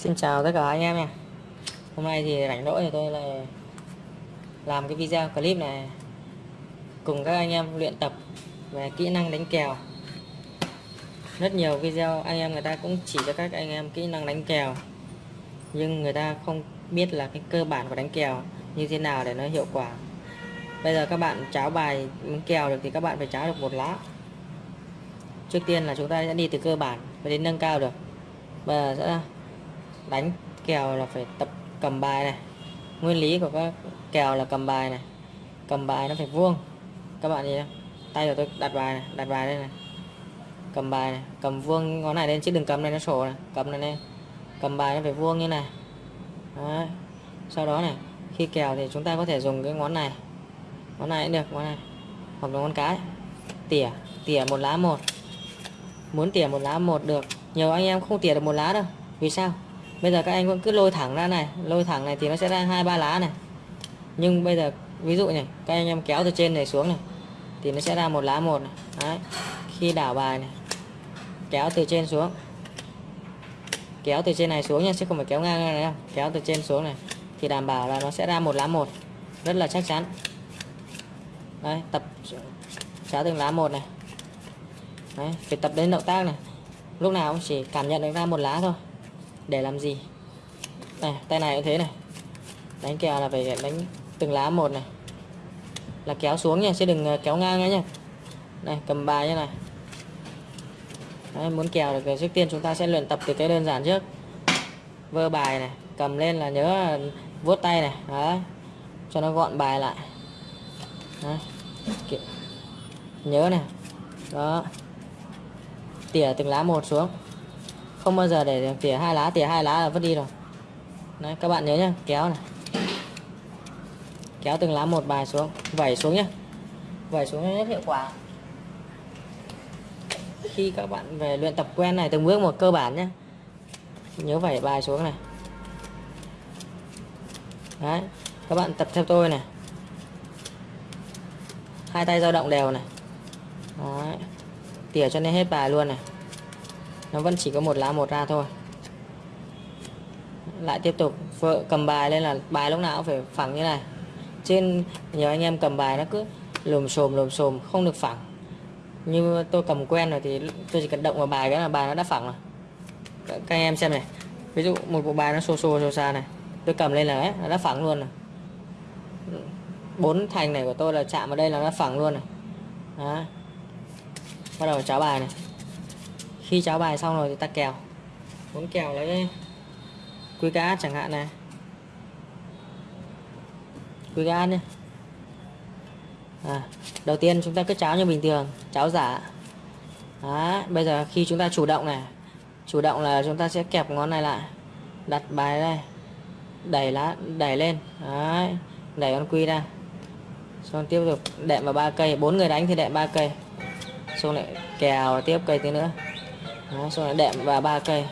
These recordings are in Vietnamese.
Xin chào tất cả anh em nha. Hôm nay thì rảnh rỗi thì tôi lại làm cái video clip này cùng các anh em luyện tập về kỹ năng đánh kèo. Rất nhiều video anh em người ta cũng chỉ cho các anh em kỹ năng đánh kèo, nhưng người ta không biết là cái cơ bản của đánh kèo như thế nào để nó hiệu quả. Bây giờ các bạn cháo bài đánh kèo được thì các bạn phải cháo được một lá. Trước tiên là chúng ta sẽ đi từ cơ bản và đến nâng cao được. Bây giờ sẽ đánh kèo là phải tập cầm bài này. Nguyên lý của các kèo là cầm bài này. Cầm bài nó phải vuông. Các bạn nhìn tay của tôi đặt bài này, đặt bài đây này. Cầm bài này, cầm vuông ngón này lên chứ đừng cầm này nó sổ này, cầm này lên. Cầm bài nó phải vuông như này. Đấy. sau đó này, khi kèo thì chúng ta có thể dùng cái ngón này. Ngón này cũng được, ngón này. Hoặc là ngón cái. Tỉa tỉa một lá một. Muốn tỉa một lá một được. Nhiều anh em không tỉa được một lá đâu. Vì sao? Bây giờ các anh vẫn cứ lôi thẳng ra này lôi thẳng này thì nó sẽ ra hai ba lá này. Nhưng bây giờ ví dụ này các anh em kéo từ trên này xuống này thì nó sẽ ra một lá một này. Đấy. khi đảo bài này kéo từ trên xuống. Kéo từ trên này xuống nha chứ không phải kéo ngang này đâu kéo từ trên xuống này thì đảm bảo là nó sẽ ra một lá một. Rất là chắc chắn. Đây tập kéo từng lá một này. Đấy, phải tập đến động tác này. Lúc nào cũng chỉ cảm nhận được ra một lá thôi để làm gì? Này tay này cũng thế này. Đánh kèo là phải đánh từng lá một này. Là kéo xuống nha chứ đừng ờ, kéo ngang nhé này cầm bài như này. Đấy, muốn kèo được ờ, trước tiên chúng ta sẽ luyện tập từ cái đơn giản trước. Vơ bài này cầm lên là nhớ ờ, vuốt tay này đấy. Cho nó gọn bài lại. Đấy. nhớ này. Đó. Tỉa từng lá một xuống không bao giờ để tỉa hai lá, tỉa hai lá là vứt đi rồi. Đấy, các bạn nhớ nhá, kéo này. Kéo từng lá một bài xuống, vẩy xuống nhá. Vẩy xuống rất hiệu quả. Khi các bạn về luyện tập quen này, từng bước một cơ bản nhé nhớ vẩy bài xuống này. Đấy, các bạn tập theo tôi này. Hai tay dao động đều này. Đấy. tỉa cho nên hết bài luôn này nó vẫn chỉ có một lá một ra thôi. Lại tiếp tục vợ cầm bài lên là bài lúc nào cũng phải phẳng như này. Trên nhiều anh em cầm bài nó cứ lùm xồm lùm xồm không được phẳng. Như tôi cầm quen rồi thì tôi chỉ cần động vào bài cái là bài nó đã phẳng rồi. Các anh em xem này. Ví dụ một bộ bài nó xô xô xô xa này. Tôi cầm lên là ấy, nó đã phẳng luôn rồi. Bốn thành này của tôi là chạm vào đây là nó phẳng luôn này đó. bắt đầu cháo bài này khi cháo bài xong rồi thì ta kèo. Muốn kèo lấy quy cá chẳng hạn này. Quy cá nhé. À, đầu tiên chúng ta cứ cháo như bình thường cháo giả. Đó, bây giờ khi chúng ta chủ động này chủ động là chúng ta sẽ kẹp ngón này lại đặt bài đây đẩy lá đẩy lên. Đấy, đẩy con quy ra. Xong tiếp tục đệm vào ba cây bốn người đánh thì đệm ba cây. Xong lại kèo tiếp cây tí nữa. Đấy, xong lại đệm vào ba cây.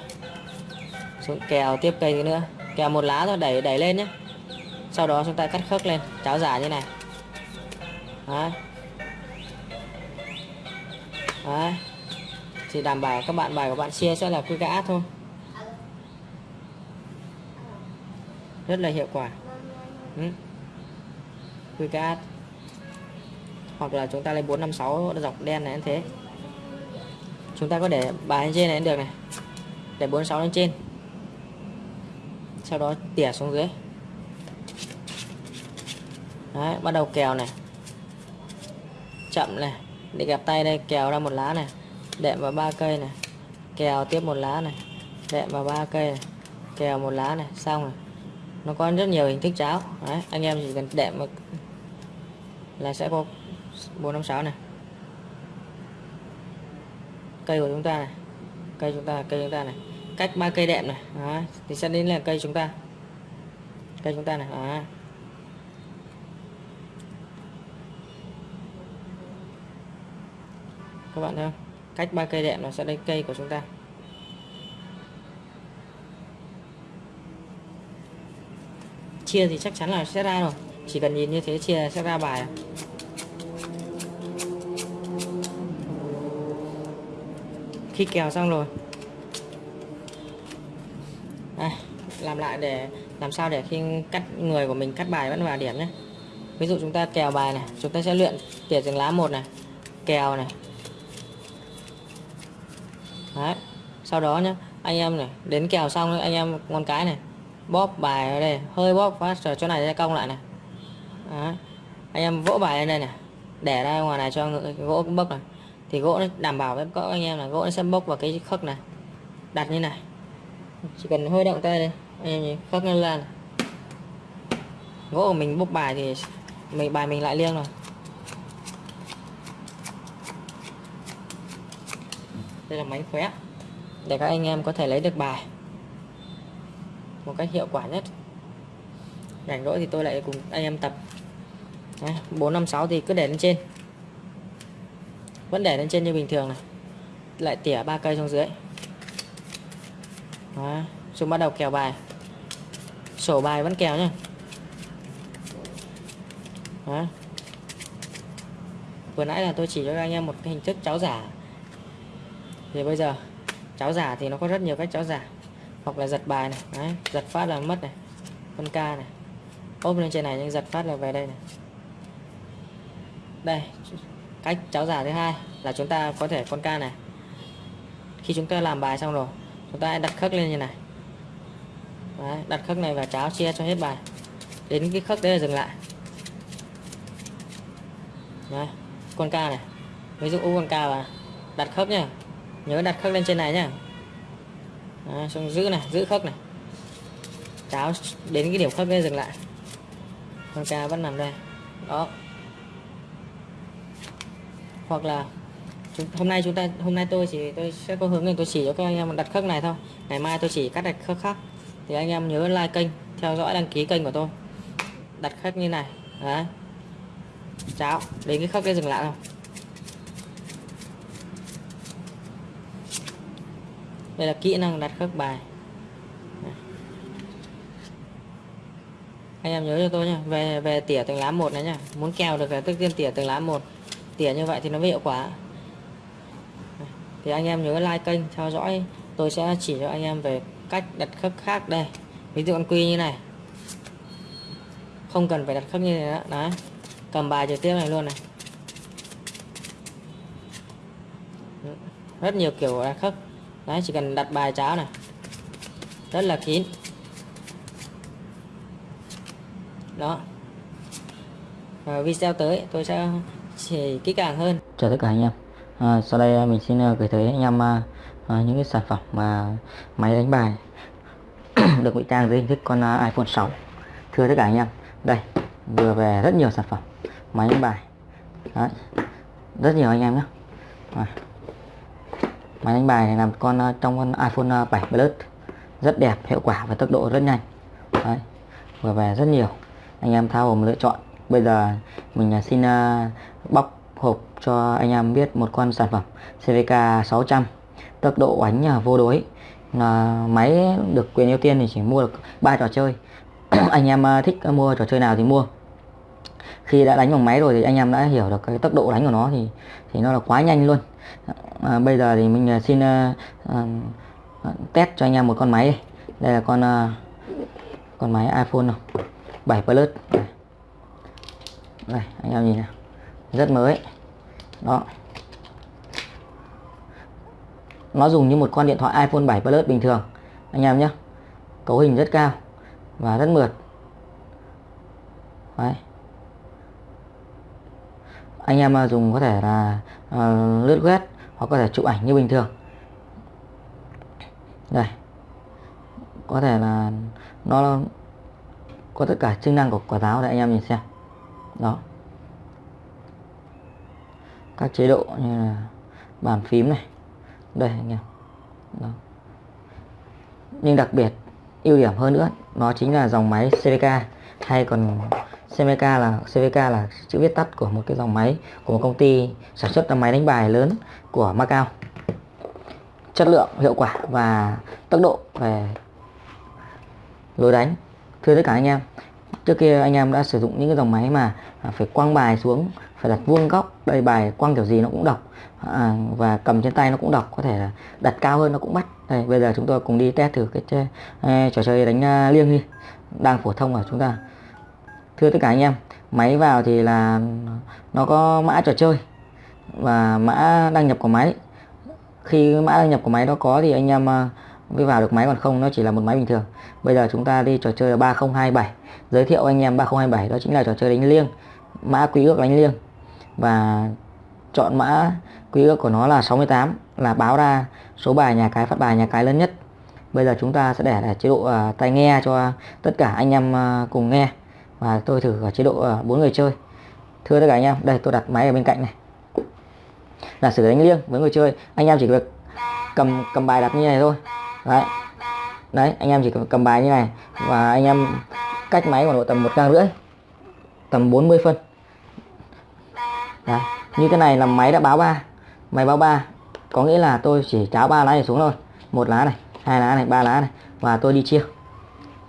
Xuống kèo tiếp cây nữa? Kèo một lá thôi đẩy đẩy lên nhé sau đó chúng ta cắt khớp lên. Cháo giả như này. Đấy. Đấy. Chỉ đảm bảo các bạn bài của bạn chia sẽ là quy gã thôi. Rất là hiệu quả. Ừ. Quy gã. Hoặc là chúng ta lấy 456 dọc đen này như thế. Chúng ta có để bài lên trên này được này. Để 46 lên trên. Sau đó tỉa xuống dưới. Đấy, bắt đầu kèo này. Chậm này. Để gặp tay đây kèo ra một lá này. Đệm vào ba cây này. Kèo tiếp một lá này. Đệm vào ba cây này. Kèo một lá này. Xong rồi. Nó có rất nhiều hình thức cháo. Đấy anh em chỉ cần đệm là sẽ có bốn năm sáu này cây của chúng ta này. Cây chúng ta cây chúng ta này. Cách ba cây đệm này. Đó, thì sẽ đến là cây chúng ta. Cây chúng ta này đó. các bạn thấy không? Cách ba cây đệm nó sẽ đến cây của chúng ta. Chia thì chắc chắn là sẽ ra rồi. Chỉ cần nhìn như thế chia sẽ ra bài à? Khi kèo xong rồi. Đây làm lại để làm sao để khi cắt người của mình cắt bài vẫn vào điểm nhé. Ví dụ chúng ta kèo bài này chúng ta sẽ luyện tỉa từng lá một này kèo này. Đấy sau đó nhé, anh em này đến kèo xong anh em con cái này bóp bài ở đây hơi bóp phát ở chỗ này sẽ cong lại này. Đấy. anh em vỗ bài lên đây này để ra ngoài này cho gỗ bốc này thì gỗ nó đảm bảo với các anh em là gỗ nó sẽ bốc vào cái khớp này. Đặt như này. Chỉ cần hơi động tay đây. Anh em nhìn, khớp nó lên gỗ của mình bốc bài thì mình, bài mình lại liêng rồi. Đây là máy khóe, để các anh em có thể lấy được bài một cách hiệu quả nhất. Rảnh rỗi thì tôi lại cùng anh em tập. 456 thì cứ để lên trên vẫn để lên trên như bình thường này. Lại tỉa ba cây xuống dưới. Chúng bắt đầu kèo bài. Sổ bài vẫn kèo nhá. Đó. vừa nãy là tôi chỉ cho anh em một cái hình thức cháo giả. Thì bây giờ cháo giả thì nó có rất nhiều cách cháo giả. Hoặc là giật bài này Đấy, giật phát là mất này con ca này. Ốp lên trên này nhưng giật phát là về đây này. Đây cách cháo giả thứ hai là chúng ta có thể con ca này. Khi chúng ta làm bài xong rồi chúng ta đặt khớp lên như này. Đấy, đặt khớp này và cháo chia cho hết bài. Đến cái khớp đấy là dừng lại. Đấy, con ca này. Ví dụ u con ca và đặt khớp nhá. Nhớ đặt khớp lên trên này nhá. Đấy, xong giữ này giữ khớp này. Cháo đến cái điểm khớp đấy dừng lại. Con ca vẫn nằm đây. Đó hoặc là chúng, hôm nay chúng ta hôm nay tôi chỉ tôi sẽ có hướng này tôi chỉ cho các anh em đặt khớp này thôi. Ngày mai tôi chỉ cắt đặt khớp khác. Thì anh em nhớ like kênh theo dõi đăng ký kênh của tôi. Đặt khớp như này đấy. Cháo đến cái khớp cái dừng lại không đây là kỹ năng đặt khớp bài. Anh em nhớ cho tôi nha về về tỉa từng lá một này nhá. Muốn kèo được là tức tiên tỉa từng lá một tỉa như vậy thì nó mới hiệu quả. Thì anh em nhớ like kênh, theo dõi. Tôi sẽ chỉ cho anh em về cách đặt khớp khác đây. Ví dụ con quy như này. Không cần phải đặt khớp như này đó đấy. Cầm bài trực tiếp này luôn này. Rất nhiều kiểu đặt khớp. Đấy, chỉ cần đặt bài cháo này. Rất là kín. Đó. Và video tới, tôi sẽ chỉ kỹ càng hơn. Chào tất cả anh em. À, sau đây à, mình xin à, gửi tới anh em à, à, những cái sản phẩm mà máy đánh bài được ngụy trang dưới hình thức con iPhone 6 thưa tất cả anh em đây vừa về rất nhiều sản phẩm máy đánh bài. Đấy. rất nhiều anh em nhé à. máy đánh bài này làm con trong con iPhone 7 Plus. Rất đẹp hiệu quả và tốc độ rất nhanh. Đấy. vừa về rất nhiều. Anh em thao gồm lựa chọn. Bây giờ mình à, xin à, bóc hộp cho anh em biết một con sản phẩm CVK 600 tốc độ đánh vô đối. Là máy được quyền ưu tiên thì chỉ mua được ba trò chơi. Anh em à, thích mua trò chơi nào thì mua. Khi đã đánh bằng máy rồi thì anh em đã hiểu được cái tốc độ đánh của nó thì thì nó là quá nhanh luôn. À, bây giờ thì mình xin uh, uh, test cho anh em một con máy đây. Là con uh, con máy iPhone 7 Plus đây. anh em nhìn này rất mới. Đó. Nó dùng như một con điện thoại iPhone 7 Plus bình thường. Anh em nhé cấu hình rất cao và rất mượt. Đấy. anh em à, dùng có thể là uh, lướt web hoặc có thể chụp ảnh như bình thường. Đây có thể là nó có tất cả chức năng của quả táo để anh em nhìn xem đó. Các chế độ như là bàn phím này. Đây, anh em. Đó. nhưng đặc biệt, ưu điểm hơn nữa, nó chính là dòng máy CVK hay còn CVK là CVK là chữ viết tắt của một cái dòng máy của một công ty sản xuất máy đánh bài lớn của Macau. Chất lượng, hiệu quả và tốc độ về lối đánh. Thưa tất cả anh em trước kia anh em đã sử dụng những cái dòng máy mà à, phải quăng bài xuống phải đặt vuông góc đây bài quăng kiểu gì nó cũng đọc. À, và cầm trên tay nó cũng đọc có thể là đặt cao hơn nó cũng bắt. Đây bây giờ chúng tôi cùng đi test thử cái chơi, eh, trò chơi đánh uh, liêng đi đang phổ thông ở chúng ta. Thưa tất cả anh em máy vào thì là nó có mã trò chơi và mã đăng nhập của máy. Khi mã đăng nhập của máy đó có thì anh em uh, mới vào được máy còn không nó chỉ là một máy bình thường. Bây giờ chúng ta đi trò chơi là 3027 giới thiệu anh em 3027 đó chính là trò chơi đánh liêng mã quý ước đánh liêng. Và chọn mã quý ước của nó là 68 là báo ra số bài nhà cái phát bài nhà cái lớn nhất. Bây giờ chúng ta sẽ để là chế độ uh, tai nghe cho tất cả anh em uh, cùng nghe. Và tôi thử ở chế độ uh, người chơi. Thưa tất cả anh em đây tôi đặt máy ở bên cạnh này. Là sử đánh liêng với người chơi anh em chỉ việc cầm cầm bài đặt như này thôi đấy. Đấy anh em chỉ cầm bài như này và anh em cách máy khoảng độ tầm một gang rưỡi tầm 40 phân. Đấy. như cái này là máy đã báo ba. Máy báo ba có nghĩa là tôi chỉ cháo ba lá này xuống thôi. Một lá này hai lá này ba lá này và tôi đi chia.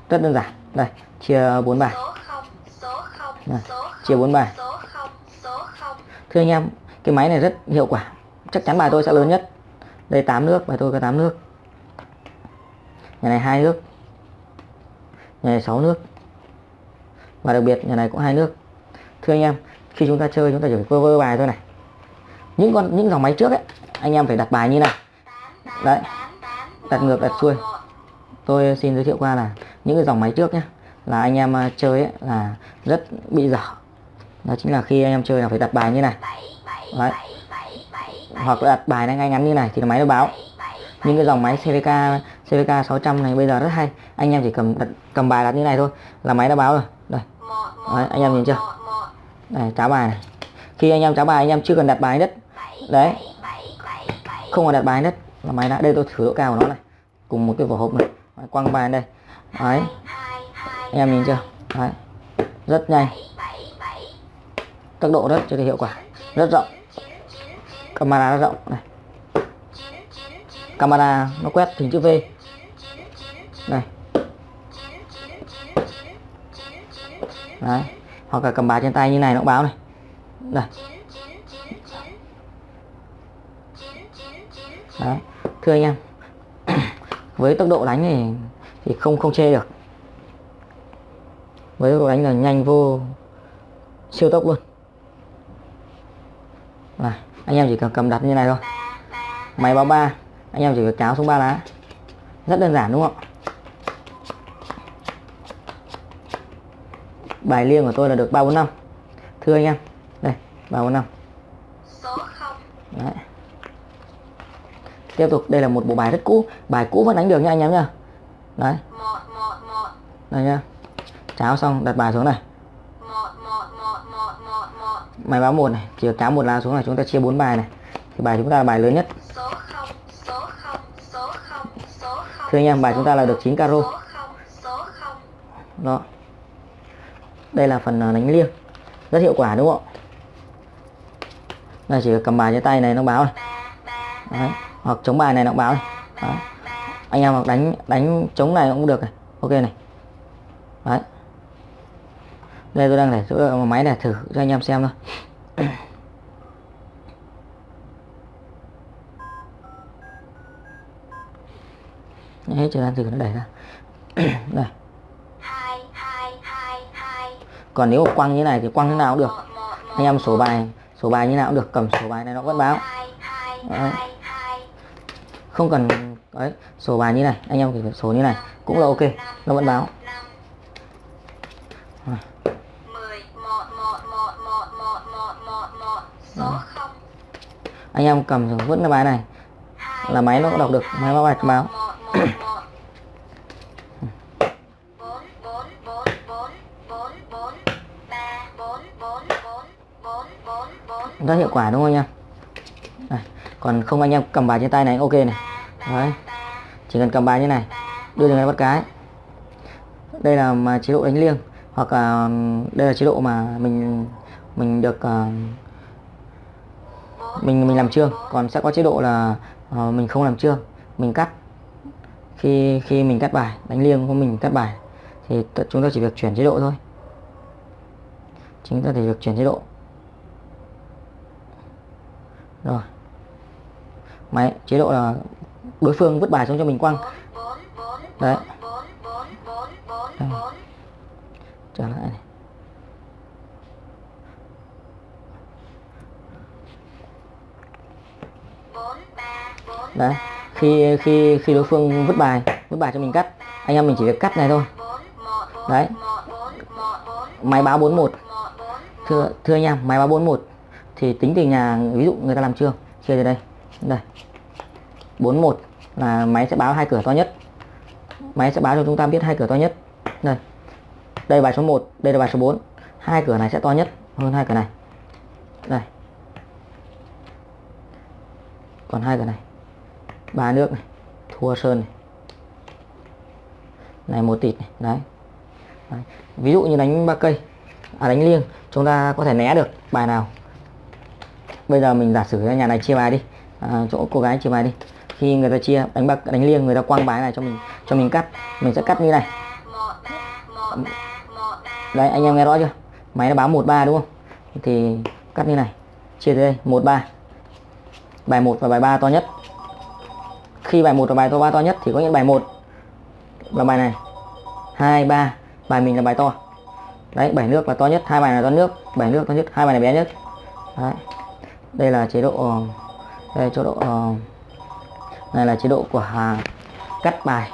Rất đơn giản. Đây chia bốn bài. Đây, chia bốn bài. thưa anh em cái máy này rất hiệu quả. Chắc chắn bài tôi sẽ lớn nhất. Đây 8 nước bài tôi có 8 nước nhà này hai nước. Nhà này 6 nước. Và đặc biệt nhà này cũng hai nước. Thưa anh em khi chúng ta chơi chúng ta chỉ phải vơ vơ bài thôi này. Những con những dòng máy trước ấy anh em phải đặt bài như này. Đấy đặt ngược đặt xuôi. Tôi xin giới thiệu qua là những cái dòng máy trước nhé là anh em à, chơi ấy, là rất bị dở. Đó chính là khi anh em chơi là phải đặt bài như này. Đấy. hoặc là đặt bài ngay ngắn như này thì máy nó báo. Những cái dòng máy CVK CVK 600 này bây giờ rất hay. Anh em chỉ cầm đặt, cầm bài đặt như này thôi. Là máy đã báo rồi. Đây. Đấy, anh em nhìn chưa? Này cháo bài này. Khi anh em cháo bài anh em chưa cần đặt bài đất đấy. Không cần đặt bài đất là máy đã đây tôi thử độ cao của nó này. Cùng một cái vỏ hộp này. Quăng bài đây. Đấy. Anh em nhìn chưa? Đấy. Rất nhanh. Tốc độ rất cho hiệu quả. Rất rộng. Camera rất rộng. Này. Camera nó quét hình chữ V đây, đấy hoặc là cầm bài trên tay như này nó báo này. Đây đấy thưa anh em với tốc độ đánh thì thì không không chê được. Với tốc độ đánh là nhanh vô siêu tốc luôn. Này anh em chỉ cần cầm đặt như này thôi. Máy báo ba anh em chỉ việc cháo xuống ba lá. Rất đơn giản đúng không bài liêng của tôi là được 345 thưa anh em đây 345 số 0 Đấy. tiếp tục đây là một bộ bài rất cũ. Bài cũ vẫn đánh được nha anh em nhá. Đấy. Đây nhá. Cháo xong đặt bài xuống này. Máy báo một này chỉ cháo một lá xuống này chúng ta chia bốn bài này. Thì bài chúng ta là bài lớn nhất. Thưa anh em bài chúng ta là được 9 caro đó đây là phần à, đánh liêng. Rất hiệu quả, đúng không đây, chỉ cầm bài trên tay này nó báo này. Đấy. hoặc chống bài này nó báo này. Đấy. anh em hoặc đánh đánh chống này cũng được này. Ok này. Đấy. đây, tôi đang để chỗ ờ, máy để thử cho anh em xem thôi. Hết thời gian thử nó đẩy ra. Đây còn nếu quăng như này thì quăng thế nào cũng được. Anh em sổ bài sổ bài như nào cũng được cầm sổ bài này nó vẫn báo. Đấy. không cần đấy sổ bài như này anh em chỉ sổ như này cũng là ok nó vẫn báo. Đó. anh em cầm vẫn là bài này là máy nó cũng đọc được máy báo bài báo rất hiệu quả đúng không anh em? Đây. còn không anh em cầm bài trên tay này ok này. Đấy chỉ cần cầm bài như này đưa đến bắt cái. Đây là mà chế độ đánh liêng hoặc là ừ, đây là chế độ mà mình mình được uh, mình mình làm trương còn sẽ có chế độ là uh, mình không làm trương mình cắt. Khi khi mình cắt bài đánh liêng của mình cắt bài thì chúng ta chỉ việc chuyển chế độ thôi. Chúng ta chỉ việc chuyển chế độ rồi. Máy chế độ là đối phương vứt bài xuống cho mình quăng. Đấy. Trở lại này. Đấy. Khi khi khi đối phương vứt bài vứt bài cho mình cắt, anh em mình chỉ việc cắt này thôi. Đấy. Máy báo 41 thưa thưa anh em, máy báo 41 thì tính từ nhà, ví dụ người ta làm trường, chia từ đây. Đây. 41 là máy sẽ báo hai cửa to nhất. Máy sẽ báo cho chúng ta biết hai cửa to nhất. Đây. Đây bài số 1 đây là bài số 4 hai cửa này sẽ to nhất hơn hai cửa này. Đây. Còn hai cửa này. Ba nước này, thua sơn này. Này, một tịt này. Đấy. đấy. Ví dụ như đánh ba cây. À đánh liêng, chúng ta có thể né được bài nào? Bây giờ mình giả sử nhà này chia bài đi. À, chỗ cô gái chia bài đi. Khi người ta chia đánh bạc đánh liêng người ta quăng bài này cho mình cho mình cắt. Mình sẽ cắt như này. Đấy anh em nghe rõ chưa? Máy nó báo 13 đúng không? Thì cắt như này. Chia tới đây 13 bài. 1 và bài 3 to nhất. Khi bài 1 và bài to 3 to nhất thì có những bài 1 và bài này. 2 3 bài mình là bài to. Đấy bảy nước là to nhất hai bài là to nước bảy nước to nhất hai bài này bé nhất. Đấy đây là chế độ ờ, đây chế độ ờ, này là chế độ của à, cắt bài.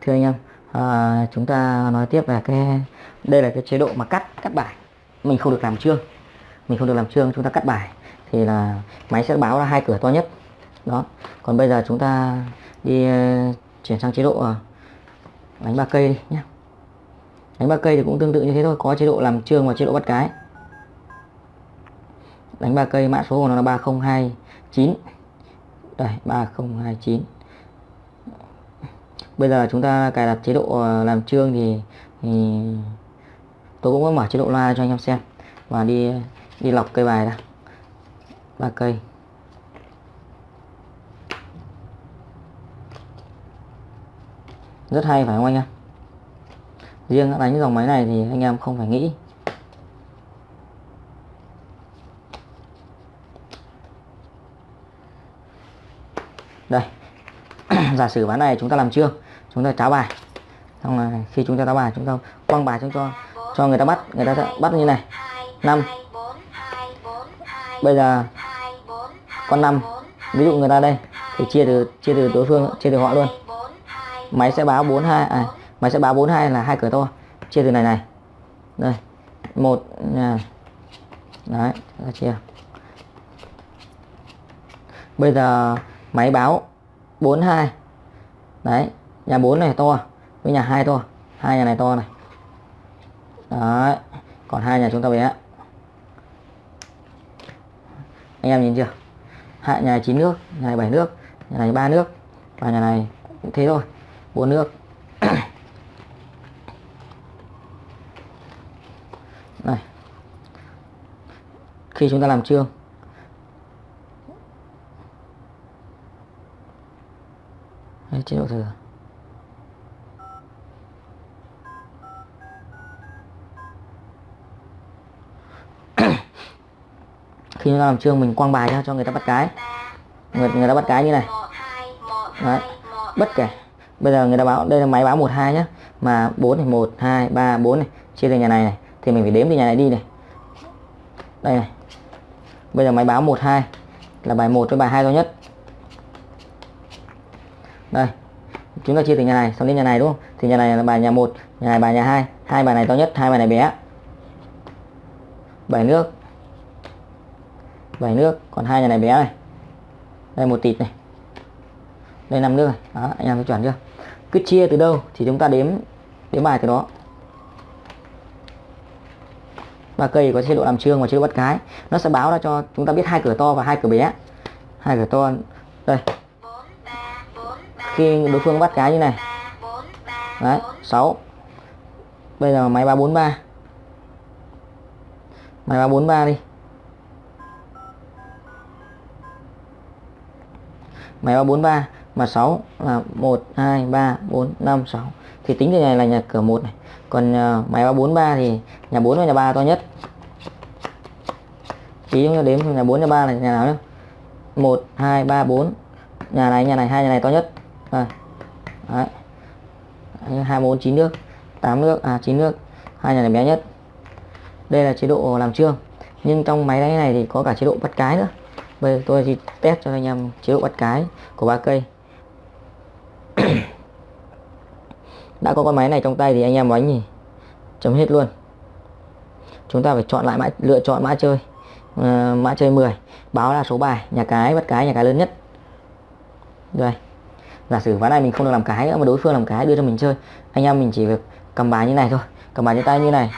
Thưa anh em à, chúng ta nói tiếp về cái đây là cái chế độ mà cắt cắt bài. Mình không được làm trương mình không được làm trương chúng ta cắt bài thì là máy sẽ báo là hai cửa to nhất. Đó còn bây giờ chúng ta đi chuyển sang chế độ đánh ba cây đi nhé. Đánh ba cây thì cũng tương tự như thế thôi có chế độ làm trương và chế độ bắt cái đánh ba cây mã số của nó là 3029 đây 3029 bây giờ chúng ta cài đặt chế độ ờ, làm trương thì, thì tôi cũng có mở chế độ loa cho anh em xem và đi đi lọc cây bài ra ba cây. Rất hay phải không anh em? Riêng đánh dòng máy này thì anh em không phải nghĩ. Đây. Giả sử ván này chúng ta làm chưa? Chúng ta cháo bài. Xong là khi chúng ta cháo bài, chúng ta quăng bài chúng cho cho người ta bắt. Người ta sẽ bắt như này. 5 bây giờ, con 5 ví dụ người ta đây, thì chia từ chia từ đối phương, chia từ họ luôn. Máy sẽ báo 42 à máy sẽ báo 42 là hai cửa to. Chia từ này này. Đây. Một nhà đấy chia. Bây giờ máy báo 42 đấy, nhà 4 này to, với nhà 2 to. Hai nhà này to này. Đấy, còn hai nhà chúng ta bé. Anh em nhìn chưa? Hạ nhà 9 nước, nhà này 7 nước, nhà này 3 nước, và nhà này cũng thế thôi 4 nước. Này. Khi chúng ta làm trương Đấy, chế độ thừa. Khi chúng ta làm chương mình quăng bài ra cho người ta bắt cái. Người, người ta bắt cái như này. Đấy, bất kể. Bây giờ người ta báo đây là máy báo 12 nhá. Mà 4 này 1 2 3 4 này chia từ nhà này này thì mình phải đếm từ nhà này đi này. Đây này. Bây giờ máy báo 12 là bài 1 với bài 2 to nhất đây. Chúng ta chia từ nhà này, xong đến nhà này, đúng không? Thì nhà này là bài nhà 1 nhà này bài nhà 2 hai bài này to nhất, hai bài này bé. Bảy nước. Bảy nước, còn hai nhà này bé này. Đây, một tịt này. Đây, năm nước này. Đó, anh em thấy chuẩn chưa? Cứ chia từ đâu thì chúng ta đếm đếm bài từ đó. Ba cây có chế độ làm trương và chế độ bắt cái. Nó sẽ báo ra cho chúng ta biết hai cửa to và hai cửa bé. Hai cửa to. Đây khi đối phương bắt cái như này. Đấy 6 bây giờ máy 343 máy 343 đi. Máy 343 mà 6 là 1 2 3 4 5 6 thì tính từ này là nhà cửa 1 này. Còn uh, máy 343 thì nhà 4 và nhà 3 to nhất. Tí chúng ta đếm nhà 4 nhà 3 là nhà nào nhé 1 2 3 4 nhà này nhà này hai nhà này to nhất đây. Đấy. Hai bốn chín nước 8 nước à 9 nước. Hai nhà này bé nhất. Đây là chế độ làm trương. Nhưng trong máy đáy này thì có cả chế độ bắt cái nữa. Bây giờ tôi thì test cho anh em chế độ bắt cái của ba cây. Đã có con máy này trong tay thì anh em bánh thì chấm hết luôn. Chúng ta phải chọn lại mã lựa chọn mã chơi. Uh, mã chơi 10 báo là số bài nhà cái bắt cái nhà cái lớn nhất. Đây giả sử ván này mình không được làm cái nữa mà đối phương làm cái đưa cho mình chơi. Anh em mình chỉ việc cầm bài như này thôi. Cầm bài như tay như này.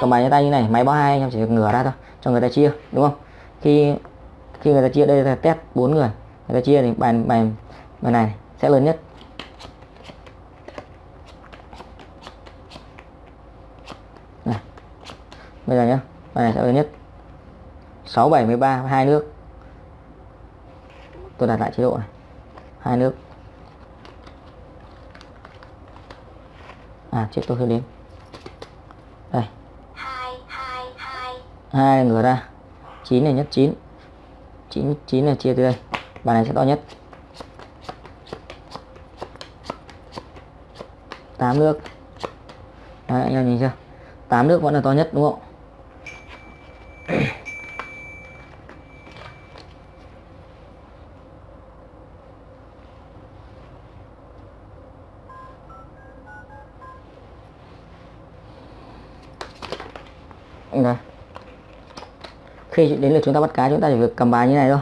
Cầm bài như tay như này, máy báo hai, anh em chỉ việc ngửa ra thôi, cho người ta chia, đúng không? Khi khi người ta chia, đây là test bốn người. Người ta chia thì bài bài bài này sẽ lớn nhất. Này. bây giờ nhá, bài này sẽ lớn nhất. 6 7 13 hai nước. Tôi đặt lại chế độ này. Hai nước. À chết tôi hơi đếm đây. Hai ngửa ra. Chín này nhất chín. Chín chín là chia từ đây. Bàn này sẽ to nhất. Tám nước Đấy, anh em nhìn chưa? Tám nước vẫn là to nhất đúng không đây khi đến lượt chúng ta bắt cá chúng ta chỉ việc cầm bài như này thôi.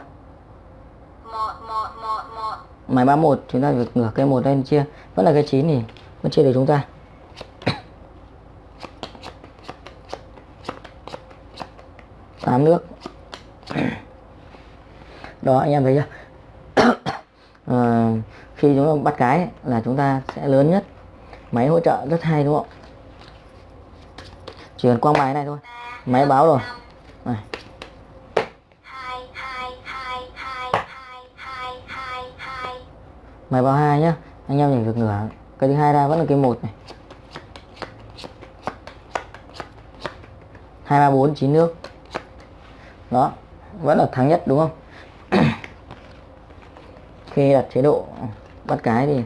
Máy 31 chúng ta việc ngửa cây một lên chia. Vẫn là cây 9 thì vẫn chia được chúng ta. Tám nước. Đó anh em thấy chưa? À, khi chúng ta bắt cái là chúng ta sẽ lớn nhất. Máy hỗ trợ rất hay đúng không? Chỉ cần quang bài này thôi. Máy báo rồi. Này. Máy báo hai nhá. Anh em nhìn được ngửa cái thứ hai ra vẫn là cái một này. Hai, ba, bốn, chín nước. Đó, vẫn là thắng nhất đúng không? Khi đặt chế độ bắt cái thì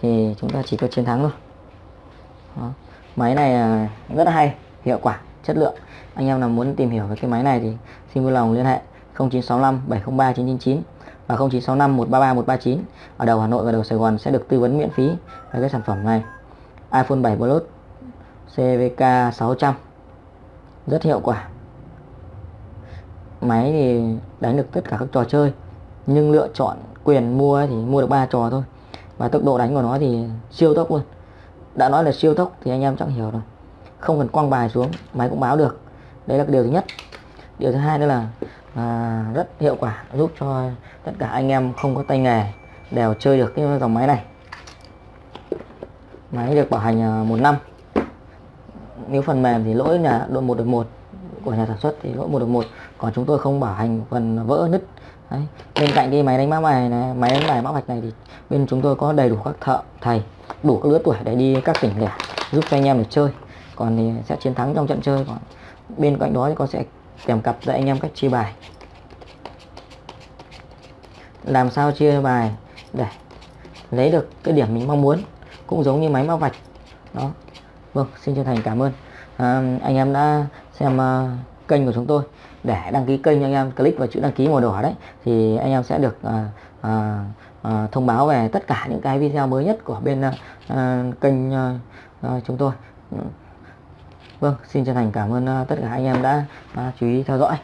thì chúng ta chỉ có chiến thắng thôi. Đó. máy này rất là hay, hiệu quả, chất lượng. Anh em nào muốn tìm hiểu về cái máy này thì xin vui lòng liên hệ. 0965 703 999 và 0965 133 139 ở đầu Hà Nội và đầu Sài Gòn sẽ được tư vấn miễn phí về cái sản phẩm này iPhone 7 Plus CVK 600 rất hiệu quả. Máy thì đánh được tất cả các trò chơi, nhưng lựa chọn quyền mua thì mua được 3 trò thôi. Và tốc độ đánh của nó thì siêu tốc luôn. Đã nói là siêu tốc thì anh em chắc hiểu rồi. Không cần quăng bài xuống, máy cũng báo được. Đấy là điều thứ nhất. Điều thứ hai nữa là à, rất hiệu quả giúp cho tất cả anh em không có tay nghề đều chơi được cái dòng máy này. Máy được bảo hành à, một năm. Nếu phần mềm thì lỗi nhà độ một được một của nhà sản xuất thì lỗi một được một. Còn chúng tôi không bảo hành phần vỡ nứt. Đấy. bên cạnh cái máy đánh mã bài này máy đánh bài mã vạch này thì bên chúng tôi có đầy đủ các thợ thầy đủ các lứa tuổi để đi các tỉnh lẻ giúp cho anh em được chơi. Còn thì sẽ chiến thắng trong trận chơi còn bên cạnh đó thì con sẽ kèm cặp dạy anh em cách chia bài. Làm sao chia bài để lấy được cái điểm mình mong muốn cũng giống như máy móc vạch. Đó. Vâng xin chân thành cảm ơn. À, anh em đã xem uh, kênh của chúng tôi. Để đăng ký kênh anh em click vào chữ đăng ký màu đỏ đấy thì anh em sẽ được uh, uh, uh, thông báo về tất cả những cái video mới nhất của bên uh, kênh uh, uh, chúng tôi. Vâng, xin chân thành cảm ơn ờ, tất cả anh em đã ờ, chú ý theo dõi.